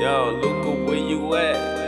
Yo, Luca, where you at?